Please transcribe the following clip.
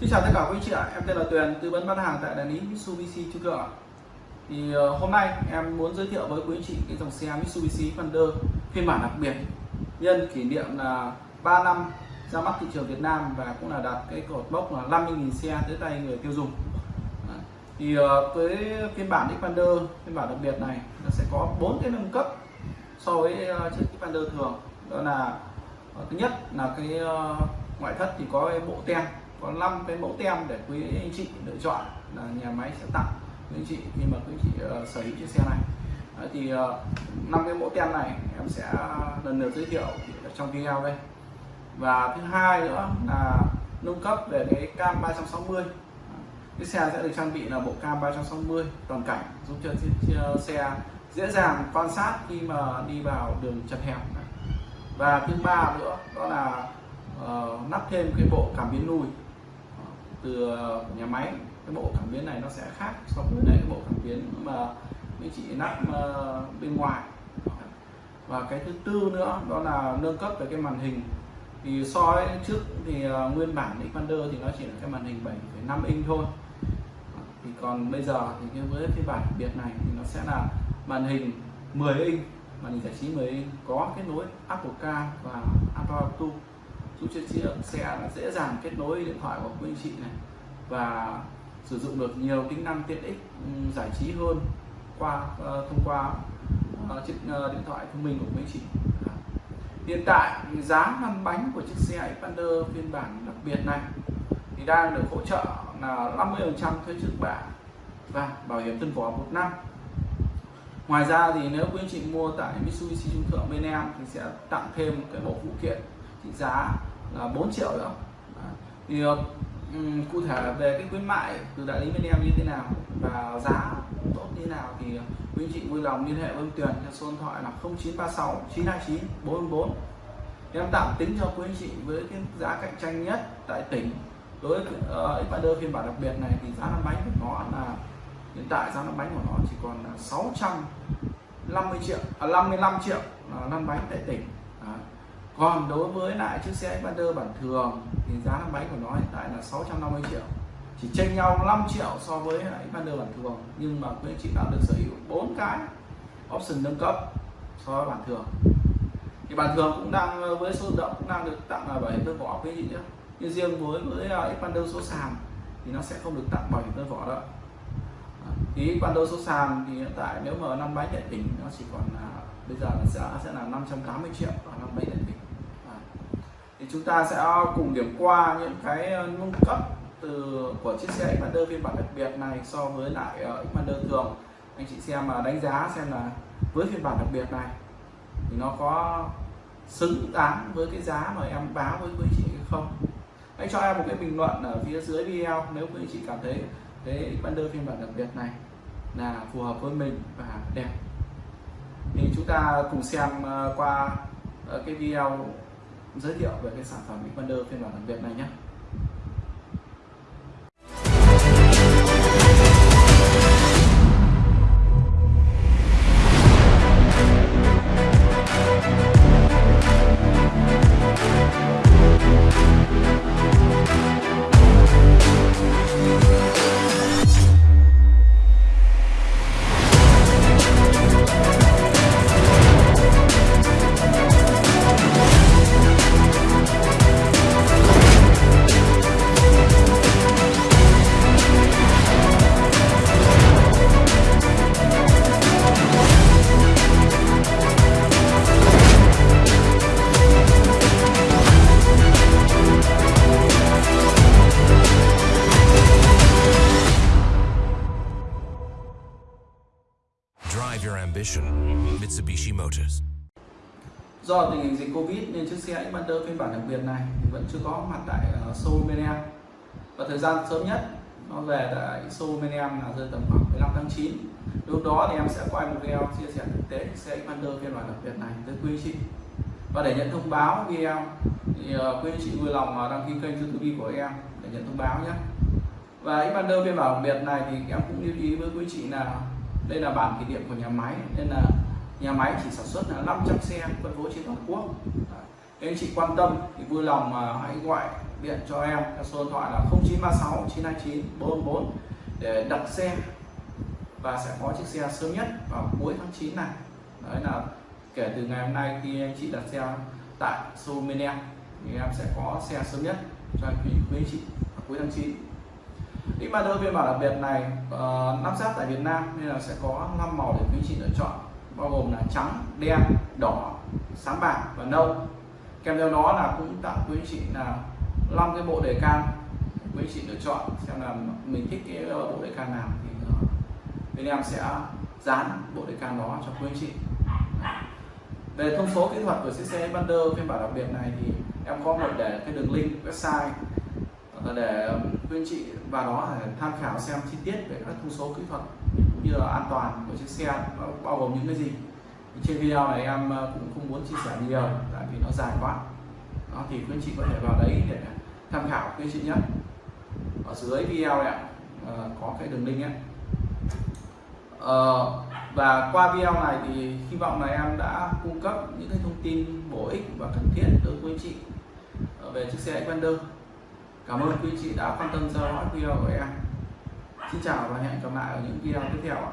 Xin chào tất cả quý anh chị ạ, em tên là Tuyền, tư vấn bán hàng tại đại lý Mitsubishi Trung Thượng ạ. Thì ờ, hôm nay em muốn giới thiệu với quý anh chị cái dòng xe Mitsubishi Thunder phiên bản đặc biệt nhân kỷ niệm là 3 năm ra mắt thị trường Việt Nam và cũng là đạt cái cột mốc là 50.000 xe tới tay người tiêu dùng. Thì ờ, với phiên bản Xpander phiên bản đặc biệt này nó sẽ có bốn cái nâng cấp so với ờ, chiếc Xpander thường. Đó là thứ nhất là cái ngoại thất thì có cái bộ tem có 5 cái mẫu tem để quý anh chị lựa chọn là nhà máy sẽ tặng quý anh chị khi mà quý anh chị uh, sở hữu chiếc xe này. Đấy, thì uh, năm cái mẫu tem này em sẽ lần lượt giới thiệu trong video đây. Và thứ hai nữa là nâng cấp về cái cam 360 cái xe sẽ được trang bị là bộ cam 360 toàn cảnh giúp cho xe dễ dàng quan sát khi mà đi vào đường chật hẹp và thứ ba nữa đó là uh, lắp thêm cái bộ cảm biến lùi từ uh, nhà máy cái bộ cảm biến này nó sẽ khác so với lại cái bộ cảm biến mà mấy chị nắp uh, bên ngoài. Và cái thứ tư nữa đó là nâng cấp về cái màn hình. Thì so với trước thì uh, nguyên bản Xpander thì nó chỉ là cái màn hình 7,5 inch thôi. Thì còn bây giờ thì cái với phiên bản biệt này thì nó sẽ là màn hình 10 inch màn hình giải trí 10 inch có kết nối Apple Car và Apple Auto giúp cho chiếc xe là dễ dàng kết nối điện thoại của quý anh chị này và sử dụng được nhiều tính năng tiện ích ừ, giải trí hơn qua uh, thông qua uh, chiếc uh, điện thoại thông minh của quý anh chị. À, hiện tại giá lăn bánh của chiếc xe Xpander phiên bản đặc biệt này thì đang được hỗ trợ là 50% thuế trước bạ và bảo hiểm thân vỏ một năm. Ngoài ra thì nếu quý anh chị mua tại Mitsubishi Trung Thượng bên em thì sẽ tặng thêm cái bộ phụ kiện trị giá là 4 triệu nữa thì um, cụ thể về cái khuyến mại từ đại lý bên em như thế nào và giá tốt như thế nào thì quý anh chị vui lòng liên hệ với ông Tuyền theo số điện thoại là 0936 929 444 em tạm tính cho quý anh chị với cái giá cạnh tranh nhất tại tỉnh đối với ờ, uh, Xpander phiên bản đặc biệt này thì giá lăn bánh của nó là hiện tại giá lăn bánh của nó chỉ còn là 650 triệu à, 55 triệu là năm bánh tại tỉnh còn đối với lại chiếc xe Xpander bản thường thì giá năm bánh của nó hiện tại là 650 triệu. Chỉ chênh nhau 5 triệu so với lại Xpander bản thường, nhưng mà quý anh chị đã được sở hữu bốn cái option nâng cấp so với bản thường. Thì bản thường cũng đang, với số động cũng đang được tặng là bảo hiểm tân vỏ quý anh chị nhé nhưng riêng với với à, Xpander số sàn thì nó sẽ không được tặng bảo hiểm tân vỏ đâu thì Xpander số sàn thì hiện tại nếu mà năm bánh đại tỉnh nó chỉ còn là bây giờ là sẽ sẽ là 580 triệu và năm bánh đại tỉnh chúng ta sẽ cùng điểm qua những cái ờ, nâng cấp từ, của chiếc xe Xpander phiên bản đặc biệt này so với lại ờ, Xpander thường. Anh chị xem mà đánh giá xem là với phiên bản đặc biệt này thì nó có xứng đáng với cái giá mà em báo với quý chị hay không? Hãy cho em một cái bình luận ở phía dưới video nếu quý chị cảm thấy cái Xpander phiên bản đặc biệt này là phù hợp với mình và đẹp. Thì chúng ta cùng xem ờ, qua cái video giới thiệu về cái sản phẩm Xpander phiên bản đặc biệt này nhé. Ambition. Mitsubishi Motors. Do tình hình dịch Covid nên chiếc xe Xpander phiên bản đặc biệt này vẫn chưa có mặt tại ờ, Seoul, bên em. Và thời gian sớm nhất nó về tại Seoul, bên em là rơi tầm khoảng 15 tháng 9. Lúc đó thì em sẽ quay một video chia sẻ thực tế xe Xpander phiên bản đặc biệt này tới quý chị. Và để nhận thông báo video thì ờ, quý anh chị vui lòng ờ, đăng ký kênh YouTube của em để nhận thông báo nhé. Và Xpander phiên bản đặc biệt này thì em cũng lưu ý với quý chị là đây là bản kỷ niệm của nhà máy, nên là nhà máy chỉ sản xuất là 500 xe phân phối trên toàn quốc. Nếu anh chị quan tâm thì vui lòng mà hãy gọi điện cho em theo số điện thoại là 0936 929 444 để đặt xe và sẽ có chiếc xe sớm nhất vào cuối tháng 9 này. Đấy là kể từ ngày hôm nay khi anh chị đặt xe tại showroom bên em thì em sẽ có xe sớm nhất cho quý quý anh chị vào cuối tháng 9 X phiên bản đặc biệt này uh, lắp ráp tại Việt Nam nên là sẽ có 5 màu để quý anh chị lựa chọn. Bao gồm là trắng, đen, đỏ, sáng bạc và nâu. Kèm theo đó là cũng tặng quý anh chị là 5 cái bộ đề can quý anh chị lựa chọn xem là mình thích cái ờ, bộ đề can nào thì ờ, bên em sẽ dán bộ đề can đó cho quý anh chị. Về thông số kỹ thuật của chiếc xe Xpander phiên bản đặc biệt này thì em có một để cái đường link website để quý anh chị và đó là tham khảo xem chi tiết về các thông số kỹ thuật cũng như là an toàn của chiếc xe bao gồm những cái gì. Trên video này em ờ, cũng không muốn chia sẻ nhiều, tại vì nó dài quá. Đó, thì quý anh chị có thể vào đấy để tham khảo quý anh chị nhé. Ở dưới video này ờ, có cái đường link ấy. Ờ, và qua video này thì hy vọng là em đã cung cấp những cái thông tin bổ ích và cần thiết đối với anh chị về chiếc xe Xpander cảm ơn quý chị đã quan tâm theo dõi video của em. Xin chào và hẹn gặp lại ở những video tiếp theo ạ.